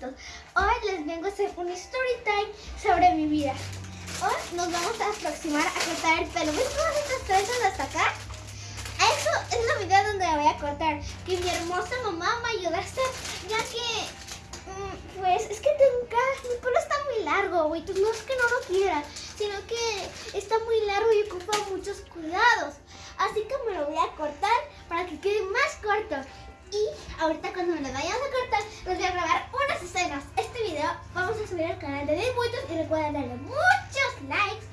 Hoy les vengo a hacer un story time sobre mi vida. Hoy nos vamos a aproximar a cortar el pelo. ¿Ves todas estas trenzas hasta acá? Eso es la vida donde la voy a cortar. Que mi hermosa mamá me ayude a hacer, ya que, mm, pues, es que tengo mi pelo está muy largo, buitos. No es que no lo quiera, sino que está muy largo y ocupa muchos cuidados. Así que me lo voy a cortar para que quede más corto. Y ahorita cuando me lo vayamos a cortar, les voy a grabar unas escenas. Este video vamos a subir al canal de Del Buitos y recuerden darle muchos likes,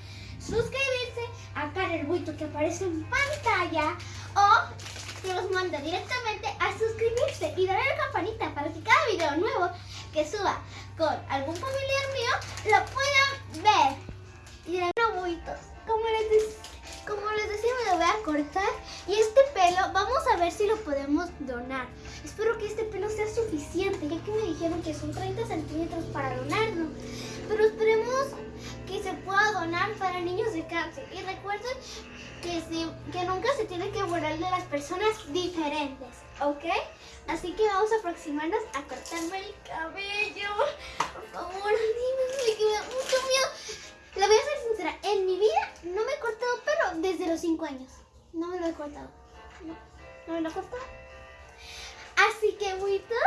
suscribirse a Karen Buito que aparece en pantalla o que los manda directamente a suscribirse y darle la campanita para que cada video nuevo que suba con algún familiar mío lo puedan ver. Y dirán, no, Buitos, como les como les decía, me lo voy a cortar. Y este pelo, vamos a ver si lo podemos donar. Espero que este pelo sea suficiente, ya que me dijeron que son 30 centímetros para donarlo. Pero esperemos pueda donar para niños de cáncer. Y recuerden que, nunca se tiene que borrar de las personas diferentes, ¿ok? Así que vamos a aproximarnos a cortarme el cabello. Por favor, dime, que me da mucho miedo. La voy a ser sincera, en mi vida no me he cortado pelo desde los 5 años. No me lo he cortado. No, no me lo he cortado. Así que, buitos,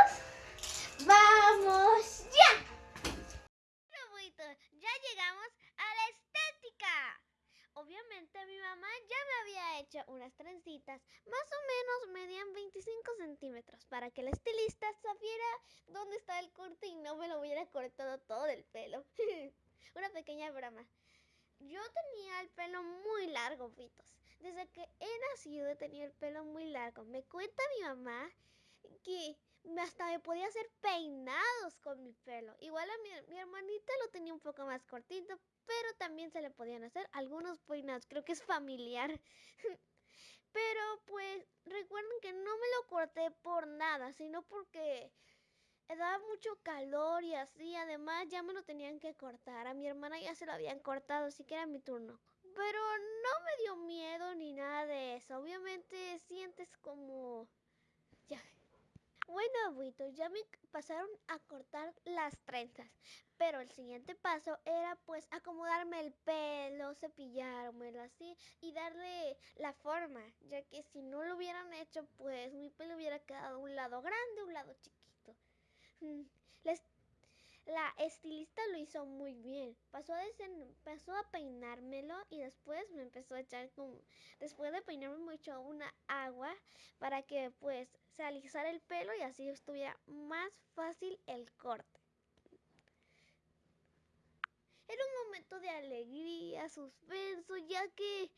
¡vamos ya! Bueno, buitos, ya llegamos a la estética. Mi mamá ya me había hecho unas trencitas, más o menos medían 25 centímetros, para que la estilista sabiera dónde está el corte y no me lo hubiera cortado todo el pelo. Una pequeña broma. Yo tenía el pelo muy largo, Vitos. Desde que he nacido he tenido el pelo muy largo. Me cuenta mi mamá que hasta me podía hacer peinados con mi pelo. Igual a mi, mi, hermanita lo tenía un poco más cortito, pero también se le podían hacer algunos peinados. Creo que es familiar. pero pues recuerden que no me lo corté por nada, sino porque daba mucho calor y así. Además, ya me lo tenían que cortar. A mi hermana ya se lo habían cortado, así que era mi turno. Pero no me dio miedo ni nada de eso. Obviamente sientes como... Ya. Bueno, abuitos, ya me pasaron a cortar las trenzas. Pero el siguiente paso era pues acomodarme el pelo, cepillármelo así y darle la forma. Ya que si no lo hubieran hecho, pues mi pelo hubiera quedado un lado grande, un lado chiquito. Mm, la, estilista lo hizo muy bien. Pasó, a peinármelo y después me empezó a echar como, después de peinarme mucho una agua para que pues se alisara el pelo y así estuviera más fácil el corte. Era un momento de alegría, suspenso, ya que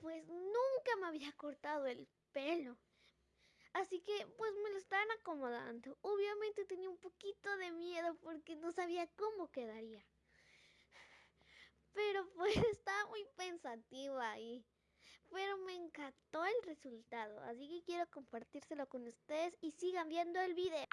pues nunca me había cortado el pelo. Así que pues me lo estaban acomodando. Obviamente tenía un poquito de miedo porque no sabía cómo quedaría. Pero pues estaba muy pensativa ahí. Pero me encantó el resultado, así que quiero compartírselo con ustedes y sigan viendo el video.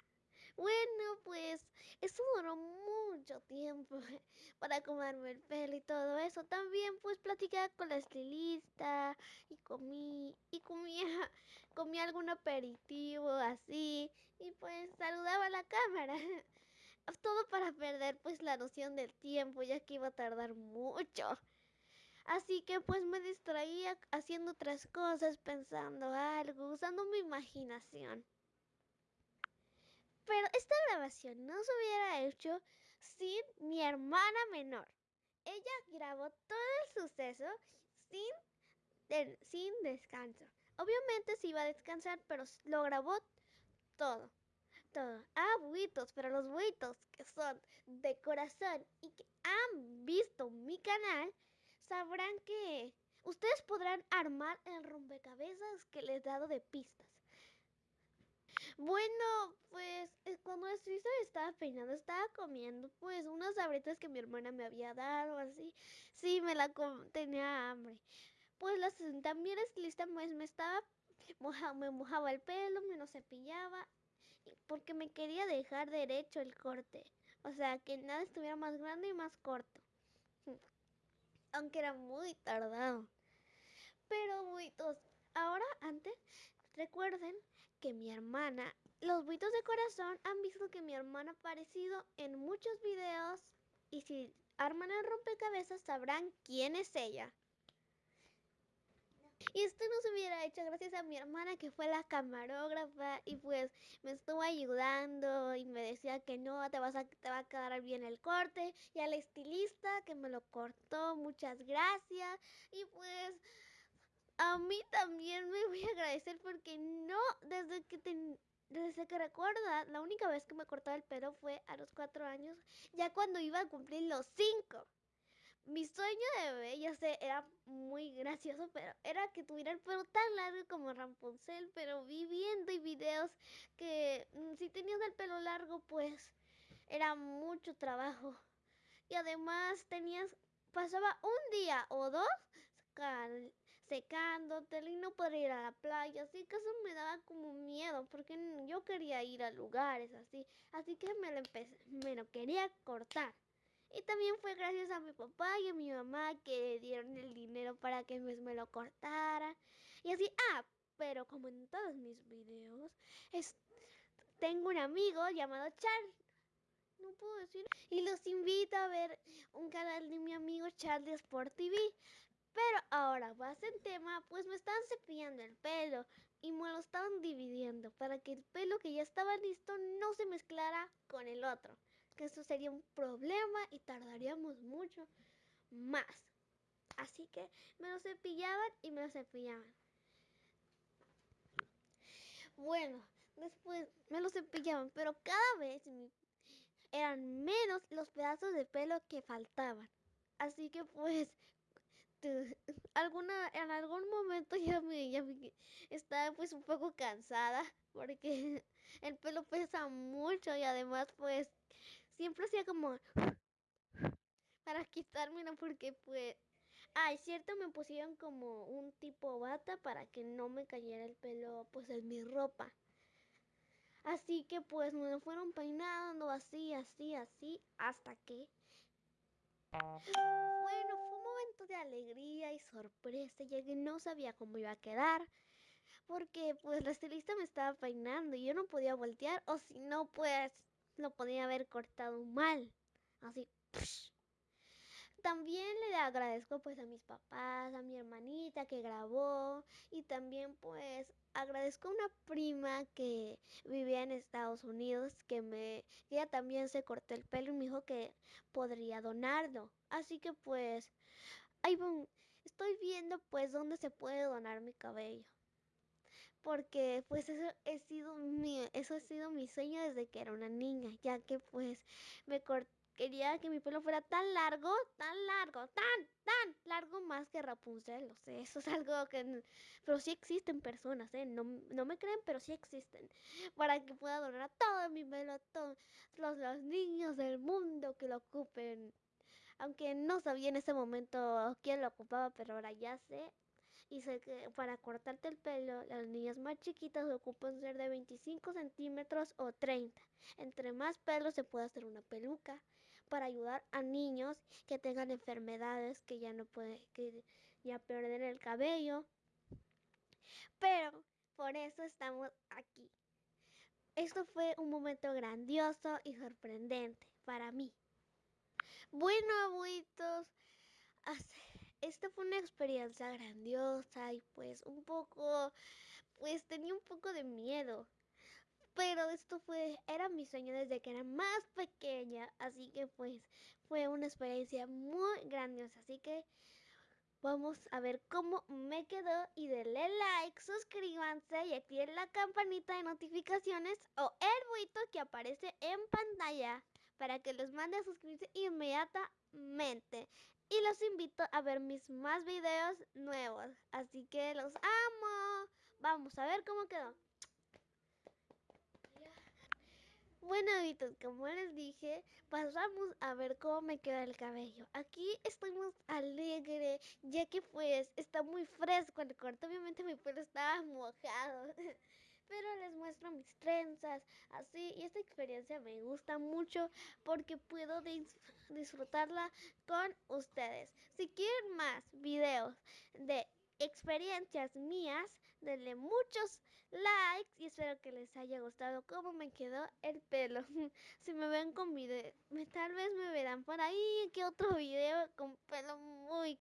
Bueno, pues eso duró mucho tiempo para acomodarme el pelo y todo eso. También pues platicaba con la estilista y comí y comía, comía algún aperitivo así y pues saludaba a la cámara. Todo para perder pues la noción del tiempo ya que iba a tardar mucho. Así que pues me distraía haciendo otras cosas, pensando algo, usando mi imaginación. Pero esta grabación no se hubiera hecho sin mi hermana menor. Ella grabó todo el suceso sin, sin descanso. Obviamente se iba a descansar, pero lo grabó todo. Todo. Ah, buitos, pero los buitos que son de corazón y que han visto mi canal, sabrán que ustedes podrán armar el rompecabezas que les he dado de pistas. Bueno, pues eh, cuando Suiza estaba peinando, estaba comiendo pues unas abritas que mi hermana me había dado, así. Sí, me la tenía hambre. Pues las, también estilista pues me estaba, me mojaba el pelo, me lo cepillaba, porque me quería dejar derecho el corte. O sea, que nada estuviera más grande y más corto. Aunque era muy tardado. Pero muy tos. Ahora, antes, recuerden que mi hermana los buitos de corazón han visto que mi hermana ha aparecido en muchos videos y si arman el rompecabezas sabrán quién es ella. Y esto no se hubiera hecho gracias a mi hermana que fue la camarógrafa y pues me estuvo ayudando y me decía que no, te, vas a, te va a quedar bien el corte. Y al estilista que me lo cortó, muchas gracias. Y pues a mí también me voy a agradecer porque no, desde que desde que recuerda, la única vez que me cortaba el pelo fue a los cuatro años, ya cuando iba a cumplir los cinco mi sueño de bebé, ya sé, era muy gracioso, pero era que tuviera el pelo tan largo como Rapunzel, pero vi viendo y videos que mm, si tenías el pelo largo, pues era mucho trabajo. Y además tenías, pasaba un día o dos secándote y no podía ir a la playa, así que eso me daba como miedo, porque yo quería ir a lugares así, así que me lo empecé, me lo quería cortar. Y también fue gracias a mi papá y a mi mamá que dieron el dinero para que me, lo cortara. Y así, ah, pero como en todos mis videos, es, tengo un amigo llamado Charles. No puedo decir. Y los invito a ver un canal de mi amigo Charles Sport TV. Pero ahora vas en tema, pues me están cepillando el pelo y me lo estaban dividiendo para que el pelo que ya estaba listo no se mezclara con el otro que eso sería un problema y tardaríamos mucho más. Así que me lo cepillaban y me lo cepillaban. Bueno, después me lo cepillaban, pero cada vez eran menos los pedazos de pelo que faltaban. Así que pues alguna en algún momento ya me, ya me estaba pues un poco cansada porque el pelo pesa mucho y además pues siempre hacía como para quitármelo porque pues ay cierto me pusieron como un tipo bata para que no me cayera el pelo pues en mi ropa. Así que pues me lo fueron peinando así así así hasta que bueno de alegría y sorpresa ya que no sabía cómo iba a quedar porque pues la estilista me estaba peinando y yo no podía voltear o si no pues lo podía haber cortado mal. Así. También le agradezco pues a mis papás, a mi hermanita que grabó y también pues agradezco a una prima que vivía en Estados Unidos que me ella también se cortó el pelo y me dijo que podría donarlo. Así que pues ahí estoy viendo pues dónde se puede donar mi cabello porque pues eso he sido mi, eso ha sido mi sueño desde que era una niña, ya que pues me quería que mi pelo fuera tan largo, tan largo, tan, tan largo más que Rapunzel, eso es algo que, pero sí existen personas, ¿eh? no, no me creen, pero sí existen, para que pueda donar a todo mi pelo, a todos los, los niños del mundo que lo ocupen. Aunque no sabía en ese momento quién lo ocupaba, pero ahora ya sé, y sé que para cortarte el pelo, las niñas más chiquitas ocupan ser de 25 centímetros o 30. Entre más pelo se puede hacer una peluca para ayudar a niños que tengan enfermedades que ya no pueden, que ya pierden el cabello. Pero por eso estamos aquí. Esto fue un momento grandioso y sorprendente para mí. Bueno, abuitos, esta fue una experiencia grandiosa y pues un poco, pues tenía un poco de miedo. Pero esto fue, era mi sueño desde que era más pequeña, así que pues fue una experiencia muy grandiosa. Así que vamos a ver cómo me quedó y denle like, suscríbanse y activen la campanita de notificaciones o el buito que aparece en pantalla para que los mande a suscribirse inmediatamente y los invito a ver mis más videos nuevos. Así que los amo. Vamos a ver cómo quedó. Bueno, amiguitos, como les dije, pasamos a ver cómo me queda el cabello. Aquí estoy muy alegre, ya que pues está muy fresco el corte. Obviamente mi pelo estaba mojado. pero les muestro mis trenzas, así, y esta experiencia me gusta mucho porque puedo disfrutarla con ustedes. Si quieren más videos de experiencias mías, denle muchos likes y espero que les haya gustado cómo me quedó el pelo. si me ven con video, tal vez me verán por ahí que otro video con pelo muy